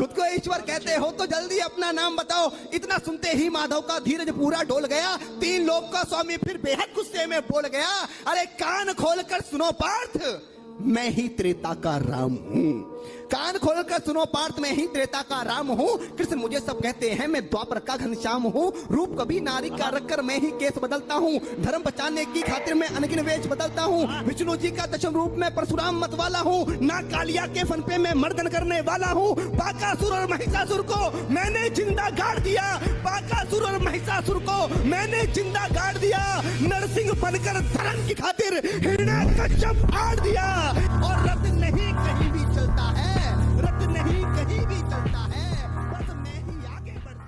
खुद को ईश्वर कहते हो तो जल्दी अपना नाम बताओ। इतना सुनते ही माधव का धीरज पूरा डोल गया। तीन लोग का स्वामी फिर बेहद गुस्से में बोल गया, अरे कान खोलकर सुनो पार्थ। मैं ही त्रेता का राम हूँ। कान खोलकर सुनो पार्थ, में ही त्रेता का राम हूँ। कृष्ण मुझे सब कहते हैं, मैं द्वापर का घनश्याम हूँ। रूप कभी नारी का रखकर मैं ही केस बदलता हूँ। धर्म बचाने की खातिर मैं अनगिन वेश बदलता हूँ। विष्णु जी का दशम रूप में परशुराम मत वाला हूँ। ना कालिया के फन पे मैं मर्दन करने वाला हूँ। बाकासुर और महिषासुर को मैंने ज़िंदा गाड़ दिया। महिषासुर को मैंने ज़िंदा गाड़ दिया। नरसिंह बनकर धर्म की खातिर हिरण्य कश्यप फाड़ दिया। और रत्न नहीं